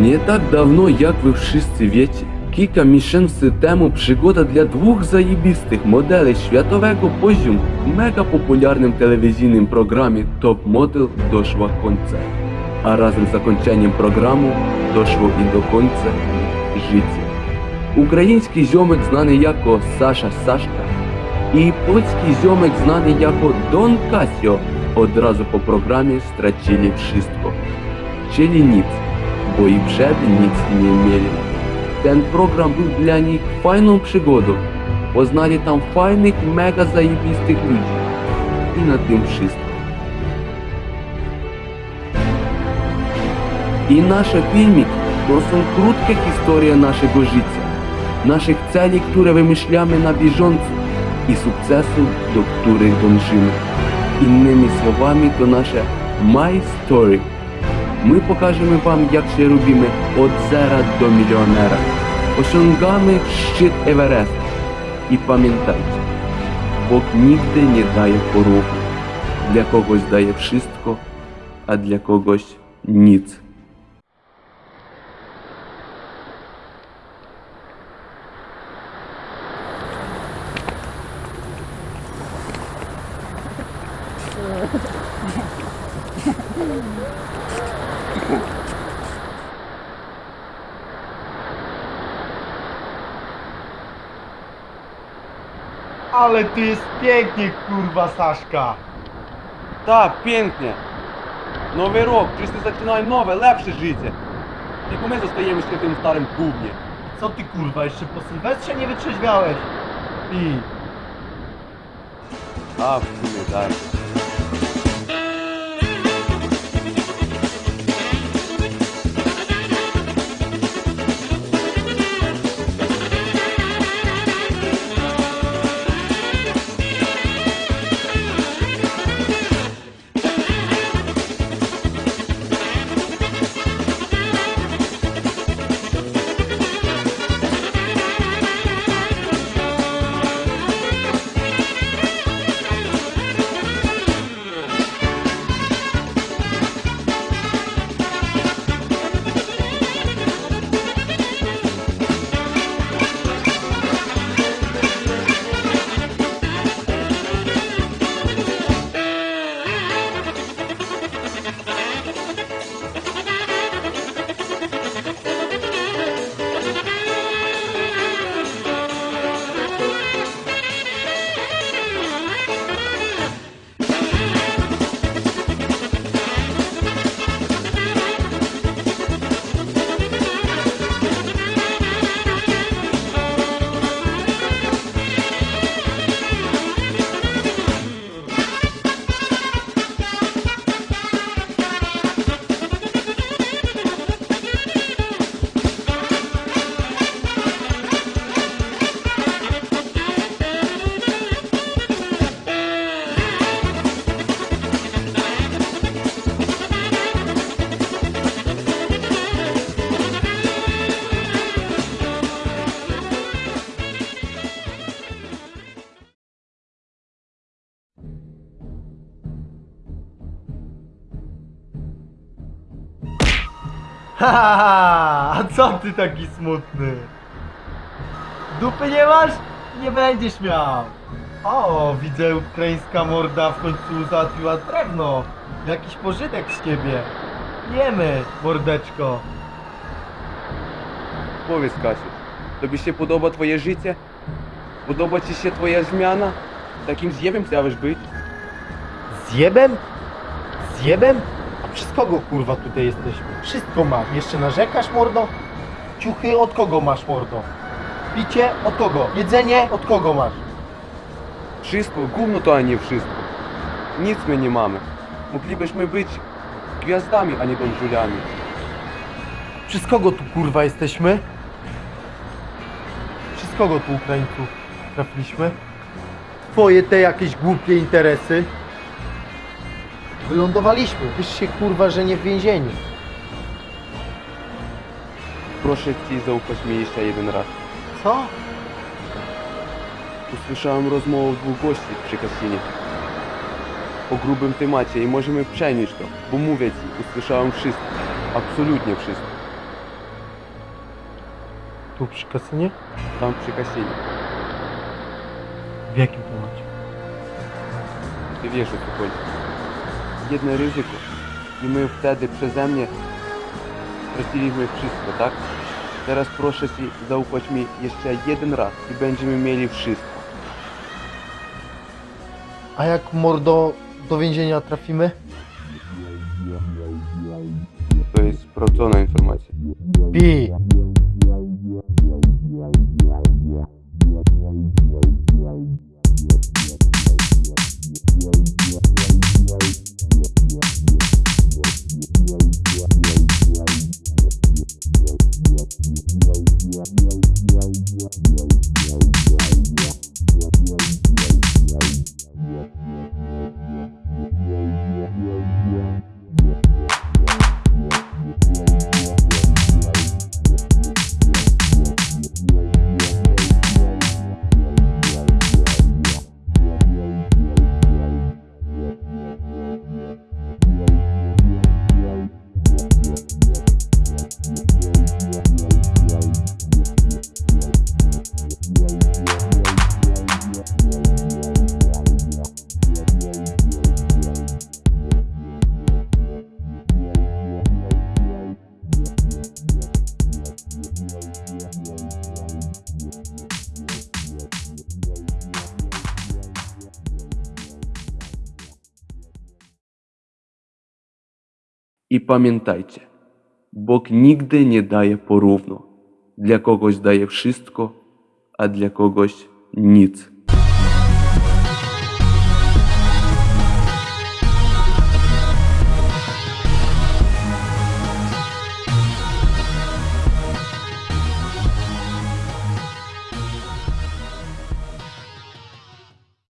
Не так давно, як ви в шістці віці, кілька мішень в систему пригода для двох заїбістих моделей святового позюм в мегапопулярним телевізійним програмі Топ Модел дошла конця. А разом з окончанням програми дошло і до конця життя. Український зйомик знаний як Саша Сашка і польський зйомик знаний як Дон Касіо одразу по програмі страчили вшистко. Челініць. Bo i przed nic nie mieli. Ten program był dla nich fajną przygodą. Poznali tam fajnych, mega zajebistych ludzi. I na tym wszystko. I nasze filmiki to są krótkie historie naszego życia, naszych celi, które wymyślamy na bieżąco i sukcesów, do których dążymy. Innymi słowami to nasze My Story. My pokażemy Wam, jak się robimy od zera do milionera. Osiągamy szczyt Everest. I pamiętajcie, Bóg nigdy nie daje porównu. Dla kogoś daje wszystko, a dla kogoś nic. Ale tu jest pięknie, kurwa, Saszka. Tak, pięknie. Nowy rok, wszyscy zaczynają nowe, lepsze życie. Tylko my zostajemy jeszcze w tym starym gównie. Co ty, kurwa, jeszcze po Sylwestrze nie wytrzeźwiałeś? I A, w sumie tak. Ha, ha, ha, a co ty taki smutny? Dupy nie masz? Nie będziesz miał. O, widzę ukraińska morda w końcu załatwiła drewno. Jakiś pożytek z ciebie. Jemy, mordeczko. Powiedz, Kasiu, tobie się podoba twoje życie? Podoba ci się twoja zmiana? Takim zjebem chciałeś być? Zjebem? Zjebem? Przez kogo kurwa tutaj jesteśmy? Wszystko masz. Jeszcze narzekasz, mordo? Ciuchy od kogo masz, mordo? Picie od kogo? Jedzenie od kogo masz? Wszystko, gówno to, a nie wszystko. Nic my nie mamy. Moglibyśmy być gwiazdami, a nie dążuliami. Przez kogo tu kurwa jesteśmy? Przez kogo tu Ukraińców trafiliśmy? Twoje te jakieś głupie interesy? Wylądowaliśmy. Wiesz się kurwa, że nie w więzieniu. Proszę ci zaufać mi jeszcze jeden raz. Co? Usłyszałem rozmowę dwóch gości przy kasynie. O grubym temacie i możemy przenieść to, bo mówię ci, usłyszałem wszystko. Absolutnie wszystko. Tu przy kasynie? Tam przy kasynie. W jakim temacie? Ty wiesz o co chodzi. Jedno ryzyko. I my wtedy przeze mnie straciliśmy wszystko, tak? Teraz proszę ci zaufać mi jeszcze jeden raz i będziemy mieli wszystko. A jak mordo do więzienia trafimy? To jest sprawdzona informacja. Pi! Wow, wow, wow, wow, wow, wow, wow, wow, wow, wow, wow, wow, wow, I pamiętajcie, Bóg nigdy nie daje porówno. Dla kogoś daje wszystko, a dla kogoś nic.